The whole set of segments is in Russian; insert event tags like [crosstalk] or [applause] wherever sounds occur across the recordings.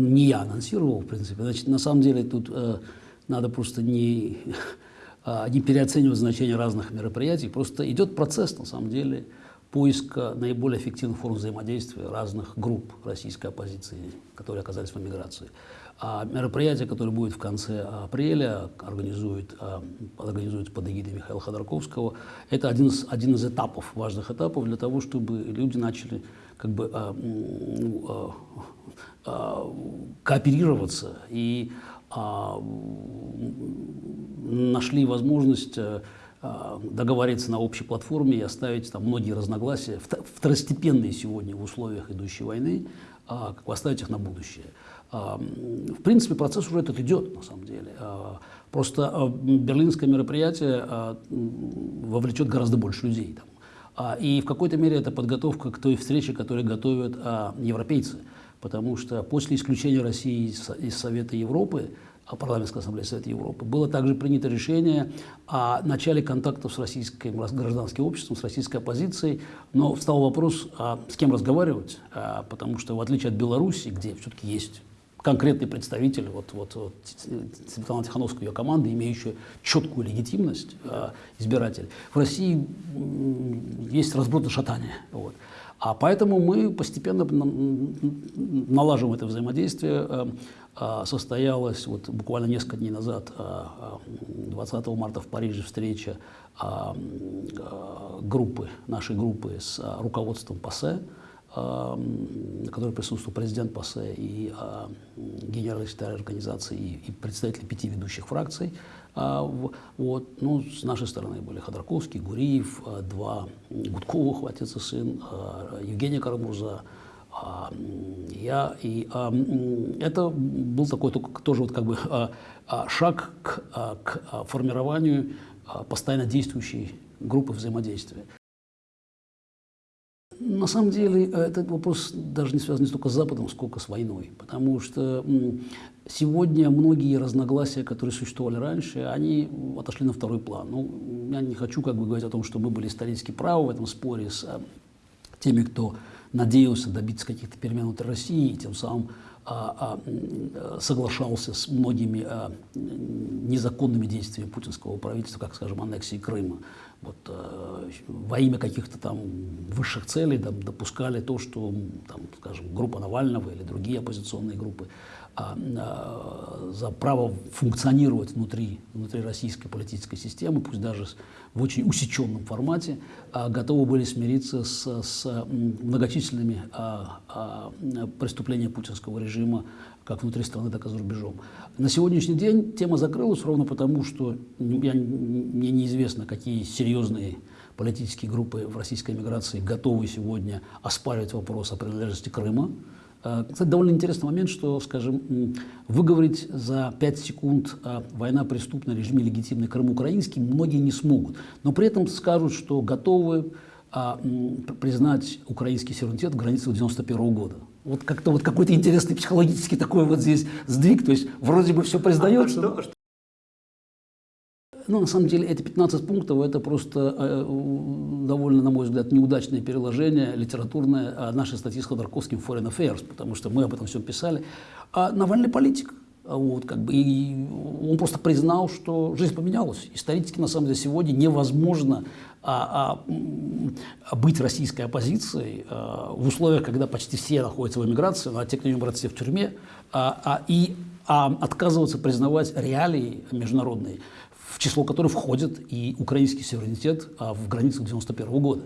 не я анонсировал, в принципе. Значит, на самом деле тут э, надо просто не, э, [laughs] не переоценивать значение разных мероприятий. Просто идет процесс, на самом деле, поиска наиболее эффективных форм взаимодействия разных групп российской оппозиции, которые оказались в эмиграции. А мероприятие, которое будет в конце апреля, организует, а, организуется под эгидой Михаила Ходорковского, это один из, один из этапов, важных этапов для того, чтобы люди начали как бы а, а, а, кооперироваться и а, нашли возможность а, а, договориться на общей платформе и оставить там многие разногласия, второстепенные сегодня в условиях идущей войны, а, оставить их на будущее. А, в принципе, процесс уже этот идет, на самом деле. Просто берлинское мероприятие вовлечет гораздо больше людей. Там. И в какой-то мере это подготовка к той встрече, которую готовят европейцы. Потому что после исключения России из Совета Европы парламентской ассамблеи Совета Европы, было также принято решение о начале контактов с российским гражданским обществом, с российской оппозицией, но встал вопрос, а с кем разговаривать, а, потому что в отличие от Беларуси, где все-таки есть конкретный представитель, вот, вот, вот Светлана Тихановская ее команда, имеющая четкую легитимность, э, избиратель. В России есть разброд и шатание. Вот. А поэтому мы постепенно налаживаем это взаимодействие. Э, э, состоялась вот буквально несколько дней назад, 20 э, марта в Париже, встреча группы, нашей группы с руководством ПАСЕ, на которой присутствовал президент ПАСЕ и генеральный секретарь организации и, представители пяти ведущих фракций. А, вот, ну, с нашей стороны были Ходорковский, Гуриев, а, два Гудковых, отец и сын, а, Евгения Карамурза, я. И это был такой тоже вот как бы шаг к, к формированию постоянно действующей группы взаимодействия. На самом деле э, этот вопрос даже не связан не столько с Западом, сколько с войной. Потому что сегодня многие разногласия, которые существовали раньше, они отошли на второй план. Ну, я не хочу как бы говорить о том, что мы были исторически правы в этом споре с э, теми, кто надеялся добиться каких-то перемен внутри России, и тем самым а, а, соглашался с многими а, незаконными действиями путинского правительства, как, скажем, аннексии Крыма. Вот, во имя каких-то там высших целей там, допускали то, что, там, скажем, группа Навального или другие оппозиционные группы а, а, за право функционировать внутри, внутри российской политической системы, пусть даже в очень усеченном формате, а, готовы были смириться с, с многочисленными преступлениями путинского режима как внутри страны, так и за рубежом. На сегодняшний день тема закрылась ровно потому, что я, мне неизвестно, какие серьезные политические группы в российской эмиграции готовы сегодня оспаривать вопрос о принадлежности Крыма. Э, кстати, довольно интересный момент, что, скажем, выговорить за 5 секунд э, «война преступна, режим легитимный, Крым украинский» многие не смогут. Но при этом скажут, что готовы а, признать украинский суверенитет в границах 91 года. Вот как-то вот какой-то интересный психологический такой вот здесь сдвиг, то есть вроде бы все признается. А что, ну, на самом деле, эти 15 пунктов – это просто э, довольно, на мой взгляд, неудачное переложение литературное а нашей статьи с Ходорковским «Foreign Affairs», потому что мы об этом все писали. А Навальный политик. Вот, как бы, и он просто признал, что жизнь поменялась. Исторически, на самом деле, сегодня невозможно а, а, быть российской оппозицией а, в условиях, когда почти все находятся в эмиграции, а те, кто не эмиграции, в тюрьме, а, а, и а, отказываться признавать реалии международные в число которых входит и украинский суверенитет а, в границах 91 года.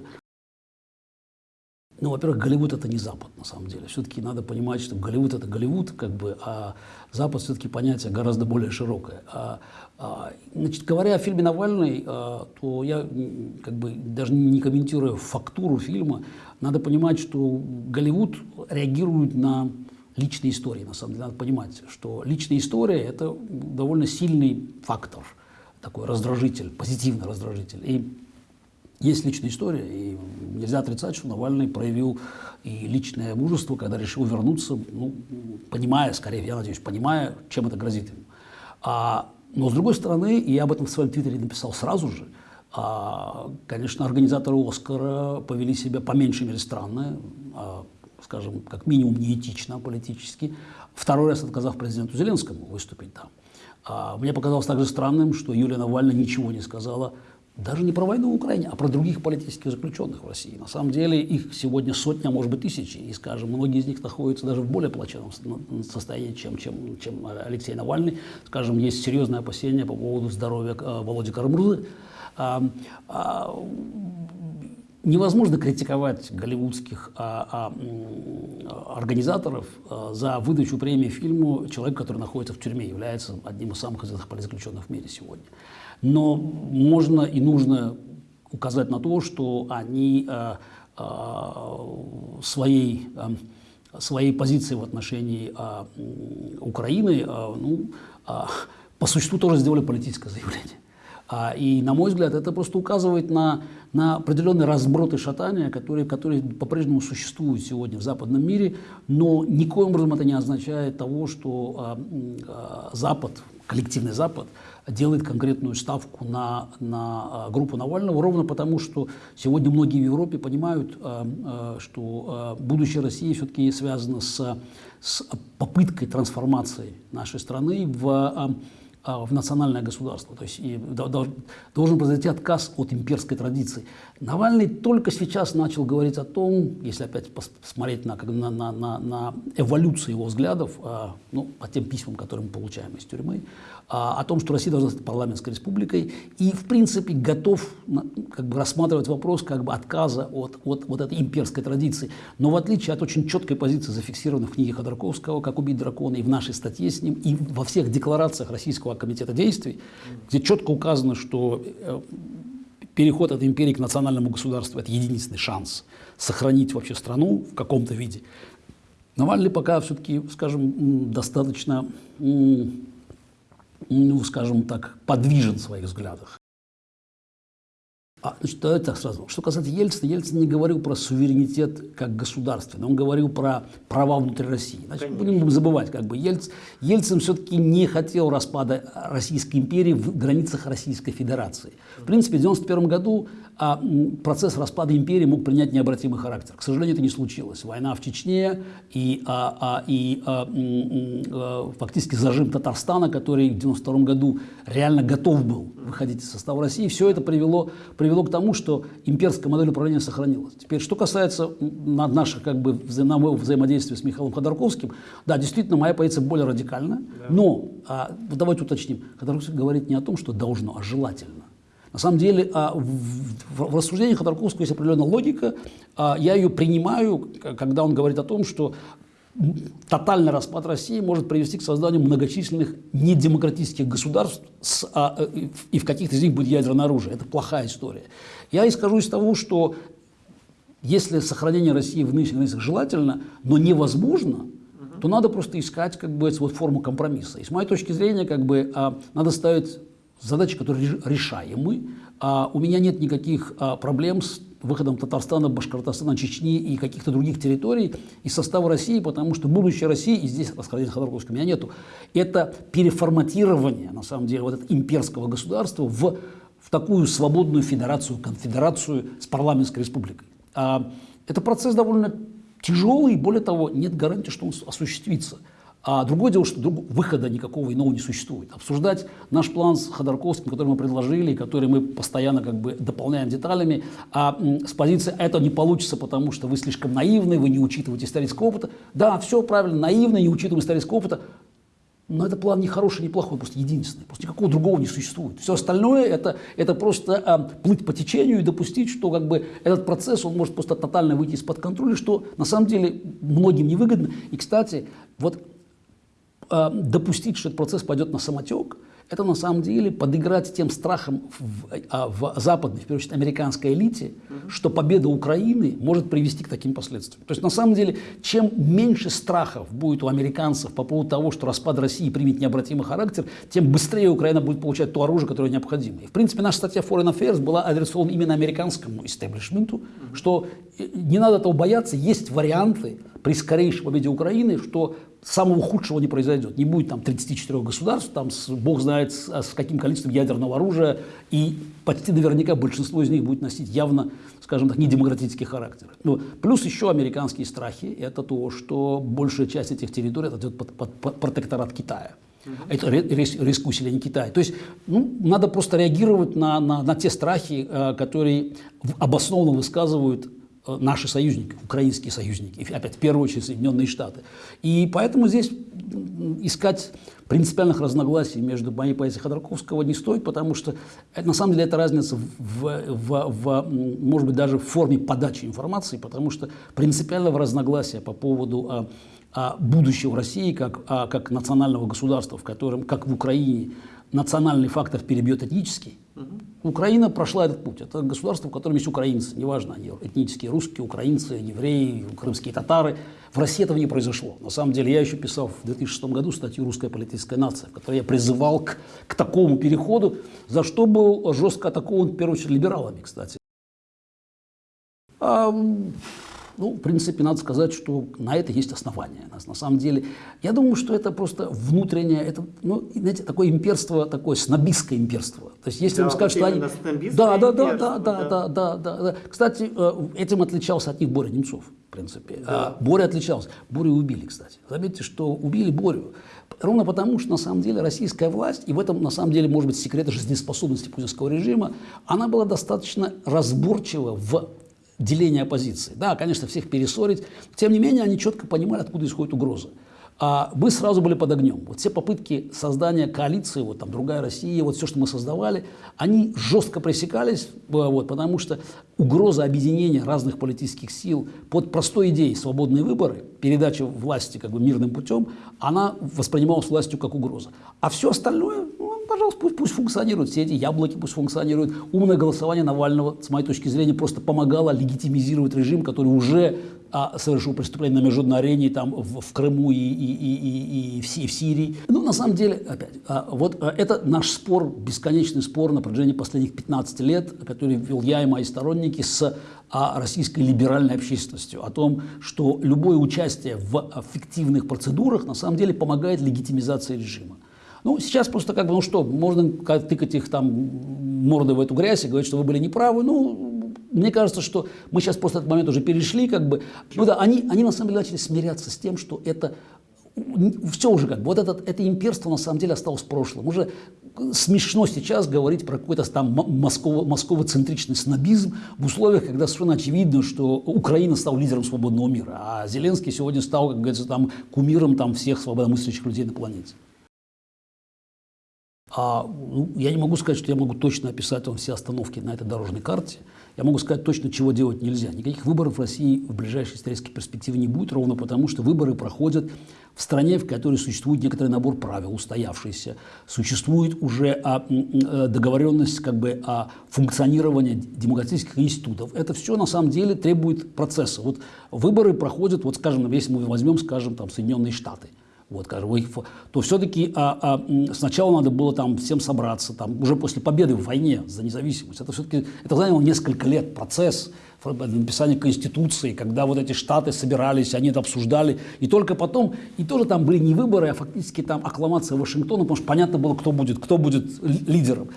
Ну, во-первых, Голливуд – это не Запад, на самом деле. Все-таки надо понимать, что Голливуд – это Голливуд, как бы, а Запад все-таки понятие гораздо более широкое. А, а, значит, говоря о фильме «Навальный», а, то я, как бы, даже не комментируя фактуру фильма, надо понимать, что Голливуд реагирует на личные истории, на самом деле. Надо понимать, что личная история – это довольно сильный фактор – такой раздражитель, позитивный раздражитель. И есть личная история, и нельзя отрицать, что Навальный проявил и личное мужество, когда решил вернуться, ну, понимая, скорее, я надеюсь, понимая, чем это грозит ему. А, но, с другой стороны, и я об этом в своем твиттере написал сразу же, а, конечно, организаторы «Оскара» повели себя по меньшей мере странно. А, скажем, как минимум неэтично политически, второй раз отказав президенту Зеленскому выступить там. А мне показалось также странным, что Юлия Навальная ничего не сказала даже не про войну в Украине, а про других политических заключенных в России. На самом деле их сегодня сотня, а может быть тысячи. И, скажем, многие из них находятся даже в более плачевном состоянии, чем, чем, чем Алексей Навальный. Скажем, есть серьезные опасения по поводу здоровья э, Володи Карамурзы. А, а, невозможно критиковать голливудских а, а, организаторов а, за выдачу премии фильму человека, который находится в тюрьме, является одним из самых известных политзаключенных в мире сегодня. Но можно и нужно указать на то, что они э, э, своей, э, своей позиции в отношении э, Украины э, ну, э, по существу тоже сделали политическое заявление. А, и, на мой взгляд, это просто указывает на, на определенный разброд и шатания, которые, которые по-прежнему существуют сегодня в западном мире, но никоим образом это не означает того, что а, а, Запад, коллективный Запад, делает конкретную ставку на, на группу Навального, ровно потому, что сегодня многие в Европе понимают, что будущее России все-таки связано с, с попыткой трансформации нашей страны в в национальное государство. То есть и должен произойти отказ от имперской традиции. Навальный только сейчас начал говорить о том, если опять посмотреть на, на, на, на, на эволюцию его взглядов, а, ну, по тем письмам, которые мы получаем из тюрьмы, а, о том, что Россия должна стать парламентской республикой, и, в принципе, готов как бы, рассматривать вопрос как бы, отказа от, от вот этой имперской традиции. Но в отличие от очень четкой позиции, зафиксированной в книге Ходорковского «Как убить дракона» и в нашей статье с ним, и во всех декларациях Российского комитета действий, где четко указано, что э, переход от империи к национальному государству – это единственный шанс сохранить вообще страну в каком-то виде. Навальный пока все-таки, скажем, достаточно ну, скажем так, подвижен в своих взглядах. А, значит, давайте так сразу. Что касается Ельцина, Ельцин не говорил про суверенитет как государственный, он говорил про права внутри России. Значит, Конечно. будем забывать, как бы Ельц, Ельцин все-таки не хотел распада Российской империи в границах Российской Федерации. В принципе, в 1991 году а, процесс распада империи мог принять необратимый характер. К сожалению, это не случилось. Война в Чечне и, а, а, и а, а, фактически зажим Татарстана, который в 1992 году реально готов был выходить из состава России, все это привело, привело к тому, что имперская модель управления сохранилась. Теперь, что касается наших как бы, взаимодействия с Михаилом Ходорковским, да, действительно, моя позиция более радикальна, да. но а, давайте уточним, Ходорковский говорит не о том, что должно, а желательно. На самом деле а, в, рассуждениях Ходорковского есть определенная логика. А, я ее принимаю, когда он говорит о том, что тотальный распад России может привести к созданию многочисленных недемократических государств, с, а, и в каких-то из них будет ядерное оружие. Это плохая история. Я исхожу из того, что если сохранение России в нынешних границах желательно, но невозможно, то надо просто искать как бы, вот, форму компромисса. И с моей точки зрения, как бы, а, надо ставить задачи, которые решаемы. А у меня нет никаких а, проблем с выходом Татарстана, Башкортостана, Чечни и каких-то других территорий из состава России, потому что будущее России, и здесь расхождения Ходорковского у меня нету, это переформатирование, на самом деле, вот этого имперского государства в, в такую свободную федерацию, конфедерацию с парламентской республикой. А, это процесс довольно тяжелый, более того, нет гарантии, что он осуществится. А другое дело, что друг, выхода никакого иного не существует. Обсуждать наш план с Ходорковским, который мы предложили, который мы постоянно как бы дополняем деталями, а с позиции «это не получится, потому что вы слишком наивны, вы не учитываете исторического опыта». Да, все правильно, наивно, не учитываем исторического опыта, но это план не хороший, не плохой, просто единственный. Просто никакого другого не существует. Все остальное это, это просто а, плыть по течению и допустить, что как бы, этот процесс он может просто тотально выйти из-под контроля, что на самом деле многим невыгодно. И, кстати, вот допустить, что этот процесс пойдет на самотек, это на самом деле подыграть тем страхом в, а, в западной, в первую очередь, американской элите, угу. что победа Украины может привести к таким последствиям. То есть, на самом деле, чем меньше страхов будет у американцев по поводу того, что распад России примет необратимый характер, тем быстрее Украина будет получать то оружие, которое необходимо. И, в принципе, наша статья Foreign Affairs была адресована именно американскому истеблишменту, угу. что э, не надо этого бояться, есть варианты при скорейшей победе Украины, что самого худшего не произойдет. Не будет там 34 государств, там с, бог знает с, а с каким количеством ядерного оружия, и почти наверняка большинство из них будет носить явно, скажем так, недемократический характер. Ну, плюс еще американские страхи, это то, что большая часть этих территорий отойдет под, под, под протекторат Китая. Это риск, риск усиления Китая. То есть ну, надо просто реагировать на, на, на те страхи, э, которые обоснованно высказывают наши союзники, украинские союзники, опять в первую очередь Соединенные Штаты. И поэтому здесь искать принципиальных разногласий между моей позицией Ходорковского не стоит, потому что это, на самом деле это разница в, в, в, может быть, даже в форме подачи информации, потому что принципиального разногласия по поводу а, а, будущего России как, а, как национального государства, в котором, как в Украине, национальный фактор перебьет этнический, Угу. Украина прошла этот путь. Это государство, в котором есть украинцы, неважно, они этнические русские, украинцы, евреи, крымские татары. В России этого не произошло. На самом деле я еще писал в 2006 году статью «Русская политическая нация», в которой я призывал к, к такому переходу, за что был жестко атакован, в первую очередь, либералами, кстати. А, ну, в принципе, надо сказать, что на это есть основания. На самом деле, я думаю, что это просто внутреннее, это, ну, знаете, такое имперство, такое снобистское имперство. То есть, если да, вам скажут, что они... Да, да, да, да, да, да, да, да, да. Кстати, э, этим отличался от них Боря Немцов, в принципе. Да. А, Боря отличался. Борю убили, кстати. Заметьте, что убили Борю. Ровно потому, что на самом деле российская власть, и в этом на самом деле может быть секрет жизнеспособности путинского режима, она была достаточно разборчива в деление оппозиции. Да, конечно, всех перессорить. Тем не менее, они четко понимали, откуда исходит угроза. А мы сразу были под огнем. Вот все попытки создания коалиции, вот там другая Россия, вот все, что мы создавали, они жестко пресекались, э, вот, потому что угроза объединения разных политических сил под простой идеей свободные выборы, передача власти как бы мирным путем, она воспринималась властью как угроза. А все остальное, пожалуйста, пусть, пусть функционируют, все эти яблоки пусть функционируют. Умное голосование Навального, с моей точки зрения, просто помогало легитимизировать режим, который уже а, совершил преступление на международной арене там, в, в Крыму и, и, и, и, и, в, и в Сирии. Ну, на самом деле, опять, а, вот а, это наш спор, бесконечный спор на протяжении последних 15 лет, который вел я и мои сторонники с а, российской либеральной общественностью, о том, что любое участие в фиктивных процедурах на самом деле помогает легитимизации режима. Ну, сейчас просто как бы, ну что, можно тыкать их там мордой в эту грязь и говорить, что вы были неправы. Ну, мне кажется, что мы сейчас просто этот момент уже перешли, как бы. Ну да, они, они на самом деле начали смиряться с тем, что это все уже как бы, вот этот, это имперство на самом деле осталось в прошлом. Уже смешно сейчас говорить про какой-то там москово, московоцентричный снобизм в условиях, когда совершенно очевидно, что Украина стала лидером свободного мира, а Зеленский сегодня стал, как говорится, там, кумиром там, всех свободомыслящих людей на планете. А, ну, я не могу сказать, что я могу точно описать вам все остановки на этой дорожной карте. Я могу сказать точно, чего делать нельзя. Никаких выборов в России в ближайшей исторической перспективе не будет, ровно потому, что выборы проходят в стране, в которой существует некоторый набор правил, устоявшийся. Существует уже а, э, договоренность как бы, о функционировании демократических институтов. Это все на самом деле требует процесса. Вот выборы проходят, вот скажем, если мы возьмем, скажем, там, Соединенные Штаты – вот, то все-таки а, а, сначала надо было там всем собраться, там, уже после победы в войне за независимость. Это все-таки это заняло несколько лет, процесс написания Конституции, когда вот эти штаты собирались, они это обсуждали, и только потом, и тоже там были не выборы, а фактически там аккламация Вашингтона, потому что понятно было, кто будет, кто будет лидером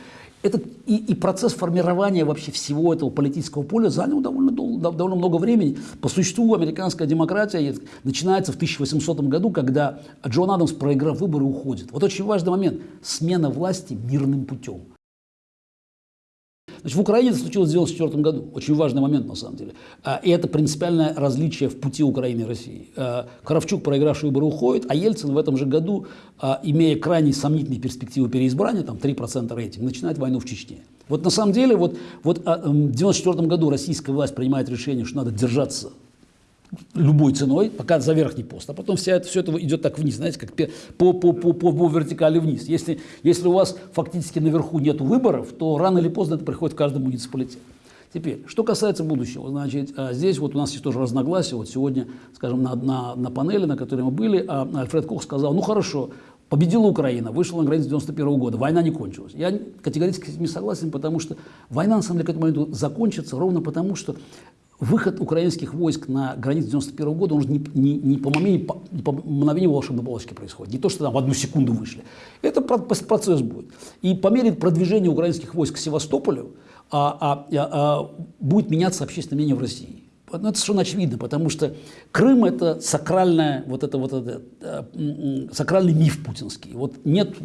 этот, и, и процесс формирования вообще всего этого политического поля занял довольно, дол, довольно много времени. По существу американская демократия начинается в 1800 году, когда Джон Адамс, проиграв выборы, уходит. Вот очень важный момент – смена власти мирным путем. Значит, в Украине это случилось в 1994 году. Очень важный момент, на самом деле. А, и это принципиальное различие в пути Украины и России. А, Кравчук, проигравший выборы, уходит, а Ельцин в этом же году, а, имея крайне сомнительные перспективы переизбрания, там 3% рейтинг, начинает войну в Чечне. Вот на самом деле, вот, вот в 1994 году российская власть принимает решение, что надо держаться любой ценой, пока за верхний пост, а потом вся это, все это идет так вниз, знаете, как по, по, по, по, по вертикали вниз. Если, если у вас фактически наверху нет выборов, то рано или поздно это приходит в каждый муниципалитет. Теперь, что касается будущего, значит, а, здесь вот у нас есть тоже разногласия. Вот сегодня, скажем, на, на, на панели, на которой мы были, а, Альфред Кох сказал, ну хорошо, победила Украина, вышла на границу 91 -го года, война не кончилась. Я категорически не согласен, потому что война, на самом деле, к этому моменту закончится ровно потому, что выход украинских войск на границу 91 года, он же не, не, не, по, мгновению, не по мгновению волшебной палочки происходит. Не то, что там в одну секунду вышли. Это процесс будет. И по мере продвижения украинских войск к Севастополю а, а, а, а, будет меняться общественное мнение в России. Ну, это совершенно очевидно, потому что Крым – это сакральная, вот это, вот это, э, сакральный миф путинский. Вот нет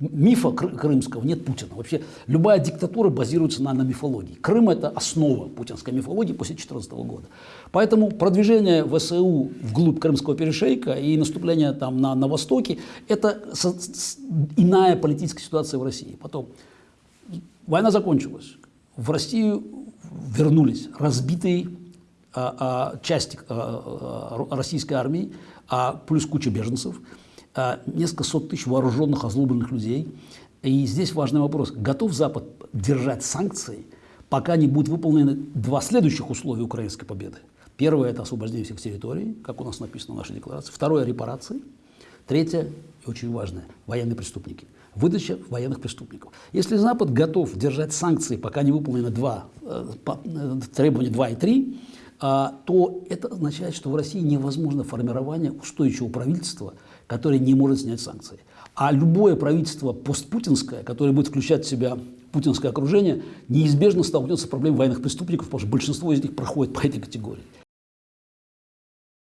мифа крымского, нет Путина. Вообще любая диктатура базируется на, на мифологии. Крым – это основа путинской мифологии после 2014 года. Поэтому продвижение ВСУ вглубь Крымского перешейка и наступление там на, на Востоке – это с, с, иная политическая ситуация в России. Потом война закончилась. В Россию вернулись разбитые а, а, части а, а, российской армии, а, плюс куча беженцев – несколько сот тысяч вооруженных, озлобленных людей. И здесь важный вопрос. Готов Запад держать санкции, пока не будут выполнены два следующих условия украинской победы? Первое – это освобождение всех территорий, как у нас написано в нашей декларации. Второе – репарации. Третье, и очень важное – военные преступники. Выдача военных преступников. Если Запад готов держать санкции, пока не выполнены два, э, э, требования 2 и 3, а, то это означает, что в России невозможно формирование устойчивого правительства, которое не может снять санкции. А любое правительство постпутинское, которое будет включать в себя путинское окружение, неизбежно столкнется с проблемой военных преступников, потому что большинство из них проходит по этой категории.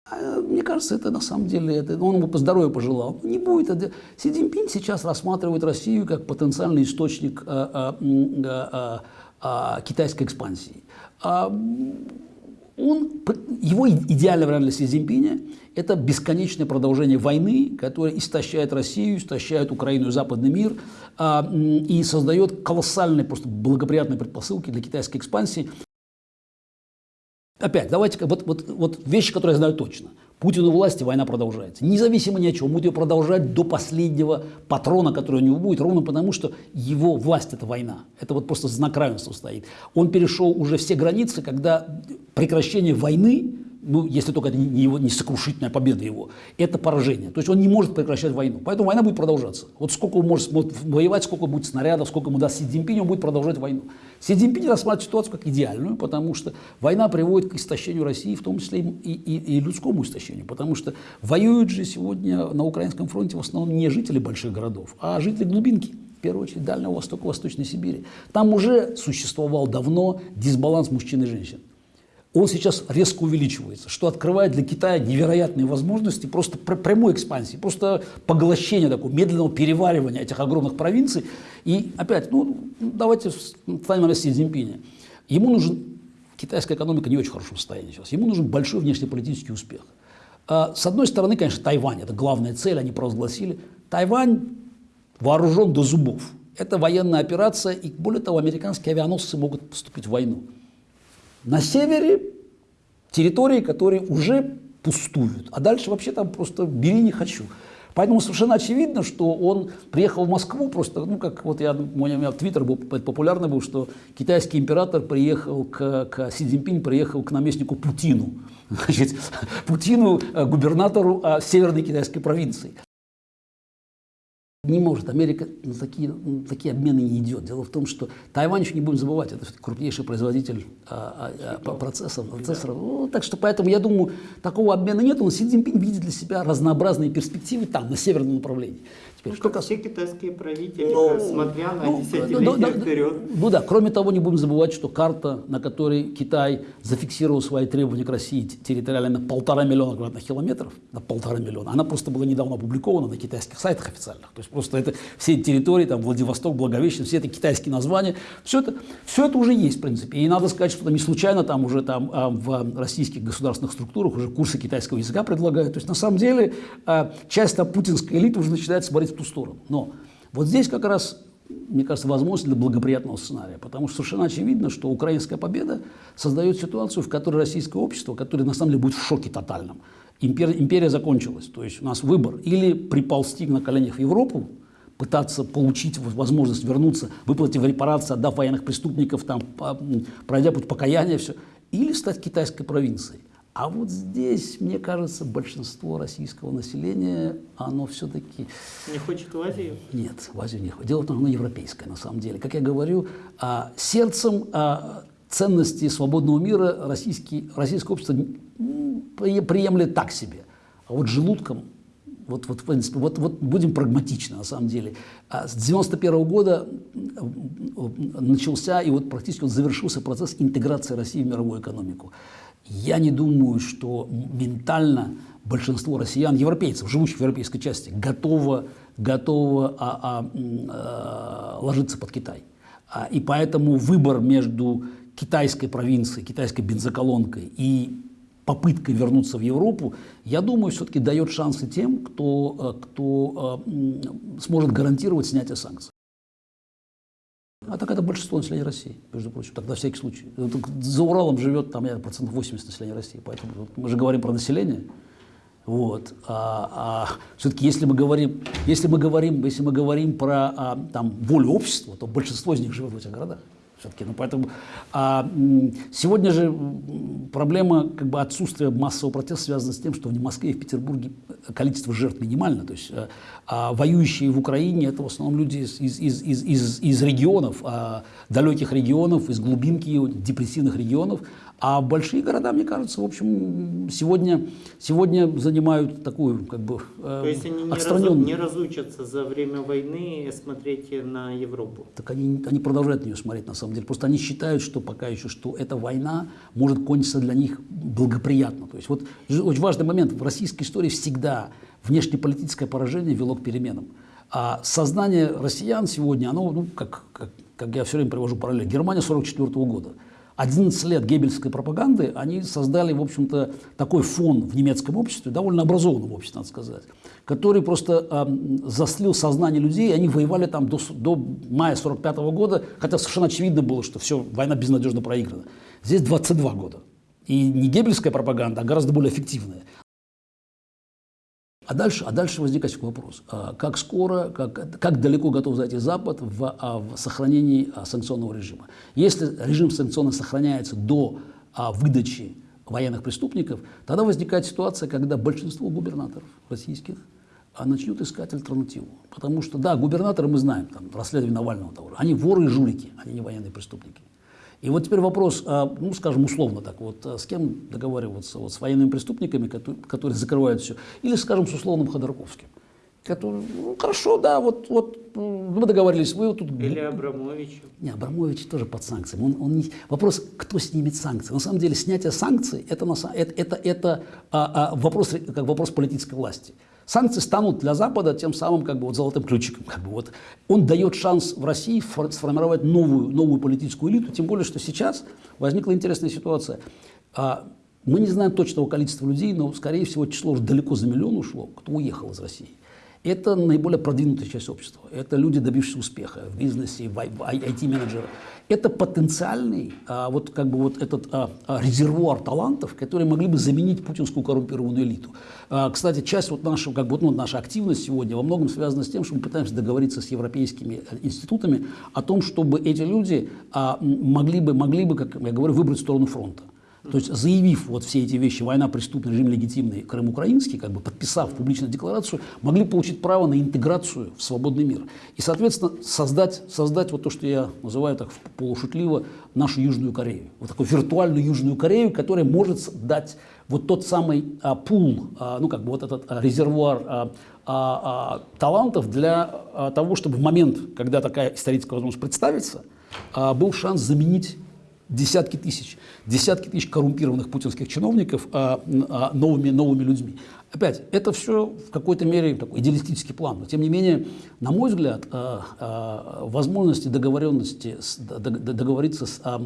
А, мне кажется, это на самом деле, это, он ему по здоровью пожелал. Не будет. Это, Си Цзиньпинь сейчас рассматривает Россию как потенциальный источник а, а, а, а, китайской экспансии. А, он, его идеальный вариант для Си Цзиньпиня – это бесконечное продолжение войны, которая истощает Россию, истощает Украину и западный мир а, и создает колоссальные, просто благоприятные предпосылки для китайской экспансии. Опять, давайте, вот, вот, вот вещи, которые я знаю точно. Путин у власти, война продолжается. Независимо ни от чего, будет ее продолжать до последнего патрона, который у него будет, ровно потому, что его власть – это война. Это вот просто знак равенства стоит. Он перешел уже все границы, когда прекращение войны ну, если только это не, его, не сокрушительная победа его, это поражение. То есть он не может прекращать войну. Поэтому война будет продолжаться. Вот сколько он может, воевать, сколько будет снарядов, сколько ему даст Си Цзиньпинь, он будет продолжать войну. Си Цзиньпинь рассматривает ситуацию как идеальную, потому что война приводит к истощению России, в том числе и, и, и людскому истощению. Потому что воюют же сегодня на Украинском фронте в основном не жители больших городов, а жители глубинки в первую очередь Дальнего Востока, Восточной Сибири. Там уже существовал давно дисбаланс мужчин и женщин он сейчас резко увеличивается, что открывает для Китая невероятные возможности просто прямой экспансии, просто поглощения такого медленного переваривания этих огромных провинций. И опять, ну, давайте станем на Си Цзиньпиня. Ему нужен, китайская экономика не очень хорошем состоянии сейчас, ему нужен большой внешнеполитический успех. А, с одной стороны, конечно, Тайвань, это главная цель, они провозгласили. Тайвань вооружен до зубов. Это военная операция, и более того, американские авианосцы могут вступить в войну. На севере территории, которые уже пустуют, а дальше вообще там просто бери не хочу. Поэтому совершенно очевидно, что он приехал в Москву просто, ну как вот я, у меня твиттер был популярный был, что китайский император приехал к, к Си Цзиньпинь приехал к наместнику Путину, [laughs] значит, Путину, э, губернатору а, северной китайской провинции. Не может. Америка на такие, на такие обмены не идет. Дело в том, что Тайвань еще не будем забывать, это крупнейший производитель а, а, а, процессов. процессоров. Ну, так что поэтому я думаю, такого обмена нет. Он Си Цзиньпинь видит для себя разнообразные перспективы там, на северном направлении. Теперь, ну, что как все китайские правители, ну, смотря на ну, десятилетия ну, да, вперед. Ну да, кроме того, не будем забывать, что карта, на которой Китай зафиксировал свои требования к России территориально на полтора миллиона квадратных километров, на полтора миллиона, она просто была недавно опубликована на китайских сайтах официальных. То есть просто это все территории, там Владивосток, Благовещен, все это китайские названия, все это, все это уже есть в принципе. И надо сказать, что там не случайно там уже там а, в российских государственных структурах уже курсы китайского языка предлагают. То есть на самом деле а, часть там путинской элиты уже начинает смотреть в ту сторону. Но вот здесь как раз мне кажется, возможность для благоприятного сценария. Потому что совершенно очевидно, что украинская победа создает ситуацию, в которой российское общество, которое на самом деле будет в шоке тотальном. Империя, империя закончилась. То есть у нас выбор. Или приползти на коленях в Европу, пытаться получить возможность вернуться, выплатив репарации, отдав военных преступников, там, пройдя путь покаяния, все, или стать китайской провинцией. А вот здесь, мне кажется, большинство российского населения, оно все-таки... Не хочет в Азию? Нет, в Азию не хочет. Дело в том, что оно европейское, на самом деле. Как я говорю, а, сердцем а, ценности свободного мира российский, российское общество приемлет так себе. А вот желудком, вот, вот, в принципе, вот, вот будем прагматичны на самом деле. А с 91 -го года начался и вот практически он завершился процесс интеграции России в мировую экономику. Я не думаю, что ментально большинство россиян, европейцев, живущих в европейской части, готово, готово а, а, а, ложиться под Китай. А, и поэтому выбор между китайской провинцией, китайской бензоколонкой и попыткой вернуться в Европу, я думаю, все-таки дает шансы тем, кто, э, кто э, сможет гарантировать снятие санкций. А так это большинство населения России, между прочим, так на всякий случай. За Уралом живет там, я, процентов 80 населения России, поэтому вот, мы же говорим про население. Вот. А, а все-таки, если мы говорим, если мы говорим, если мы говорим про а, там, волю общества, то большинство из них живет в этих городах все-таки. Ну, поэтому а, сегодня же проблема как бы, отсутствия массового протеста связана с тем, что в Москве и в Петербурге количество жертв минимально. То есть а, а воюющие в Украине это в основном люди из, из, из, из, из, из регионов, а, далеких регионов, из глубинки депрессивных регионов. А большие города, мне кажется, в общем, сегодня, сегодня занимают такую, как бы, э, То есть они не, разу, не разучатся за время войны смотреть на Европу? Так они, они продолжают на нее смотреть, на самом деле. Просто они считают, что пока еще, что эта война может кончиться для них благоприятно. То есть вот очень важный момент. В российской истории всегда внешнеполитическое поражение вело к переменам. А сознание россиян сегодня, оно, ну, как, как, как я все время привожу параллель, Германия 44 -го года – 11 лет геббельской пропаганды, они создали, в общем-то, такой фон в немецком обществе, довольно образованном обществе, надо сказать, который просто э, заслил сознание людей, и они воевали там до, до мая 45 -го года, хотя совершенно очевидно было, что все, война безнадежно проиграна. Здесь 22 года. И не геббельская пропаганда, а гораздо более эффективная. А дальше, а дальше возникает вопрос, а как скоро, как, как далеко готов зайти Запад в, а, в сохранении а, санкционного режима. Если режим санкционный сохраняется до выдачи военных преступников, тогда возникает ситуация, когда большинство губернаторов российских начнут искать альтернативу. Потому что, да, губернаторы мы знаем, там, расследование Навального они воры и жулики, они не военные преступники. И вот теперь вопрос, а, ну, скажем, условно так, вот а, с кем договариваться, вот с военными преступниками, которые, которые закрывают все, или, скажем, с условным Ходорковским, который, ну, хорошо, да, вот, вот мы договорились, вы вот тут... Или Абрамович. Не, Абрамович тоже под санкциями. Он, он не... Вопрос, кто снимет санкции. На самом деле, снятие санкций – это, это, это, это а, а, вопрос, как вопрос политической власти. Санкции станут для Запада тем самым как бы, вот, золотым ключиком. Как бы, вот. Он дает шанс в России сформировать новую, новую политическую элиту, тем более, что сейчас возникла интересная ситуация. А, мы не знаем точного количества людей, но, скорее всего, число уже далеко за миллион ушло, кто уехал из России. Это наиболее продвинутая часть общества. Это люди, добившиеся успеха в бизнесе, в IT-менеджеры. Это потенциальный, а, вот как бы вот этот а, а, резервуар талантов, которые могли бы заменить путинскую коррумпированную элиту. А, кстати, часть вот нашего, как бы, ну, наша активность сегодня во многом связана с тем, что мы пытаемся договориться с европейскими э, институтами о том, чтобы эти люди а, могли, бы, могли бы, как я говорю, выбрать сторону фронта. То есть заявив вот все эти вещи, война, преступный режим легитимный, Крым украинский, как бы подписав публичную декларацию, могли получить право на интеграцию в свободный мир. И, соответственно, создать, создать вот то, что я называю так полушутливо, нашу Южную Корею. Вот такую виртуальную Южную Корею, которая может дать вот тот самый а, пул, а, ну как бы вот этот а, резервуар а, а, а, талантов для а, того, чтобы в момент, когда такая историческая возможность представится, а, был шанс заменить десятки тысяч, десятки тысяч коррумпированных путинских чиновников а, а, новыми, новыми людьми. Опять, это все в какой-то мере такой идеалистический план. Но, тем не менее, на мой взгляд, а, а, возможности договоренности, с, договориться с, а,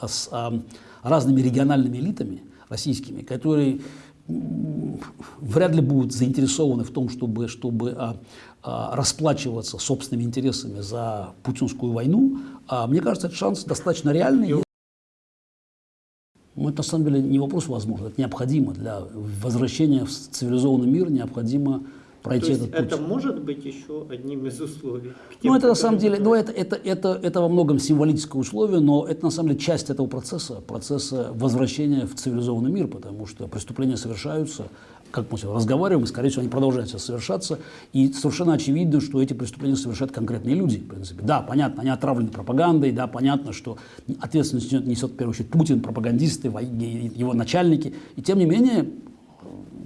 а, с а, разными региональными элитами российскими, которые вряд ли будут заинтересованы в том, чтобы, чтобы а, а, расплачиваться собственными интересами за путинскую войну, а, мне кажется, этот шанс достаточно реальный. Ну, это на самом деле не вопрос возможно, это необходимо для возвращения в цивилизованный мир, необходимо пройти То есть этот путь. это может быть еще одним из условий? Ну, это на самом деле, ну, это, это, это, это во многом символическое условие, но это на самом деле часть этого процесса, процесса возвращения в цивилизованный мир, потому что преступления совершаются, как мы сегодня разговариваем, и, скорее всего, они продолжают совершаться. И совершенно очевидно, что эти преступления совершают конкретные люди, в принципе. Да, понятно, они отравлены пропагандой, да, понятно, что ответственность несет, в первую очередь, Путин, пропагандисты, его начальники. И, тем не менее,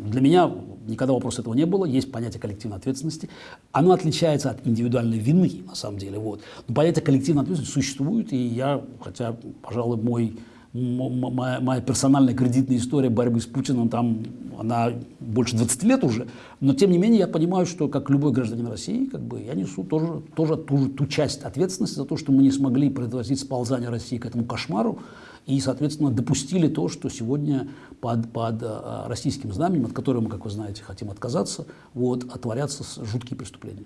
для меня никогда вопроса этого не было, есть понятие коллективной ответственности. Оно отличается от индивидуальной вины, на самом деле. Вот. Но понятие коллективной ответственности существует, и я, хотя, пожалуй, мой моя, моя персональная кредитная история борьбы с Путиным, там она больше 20 лет уже, но тем не менее я понимаю, что как любой гражданин России, как бы я несу тоже, тоже ту, ту часть ответственности за то, что мы не смогли предотвратить сползание России к этому кошмару и, соответственно, допустили то, что сегодня под, под российским знаменем, от которого мы, как вы знаете, хотим отказаться, вот, отворятся жуткие преступления.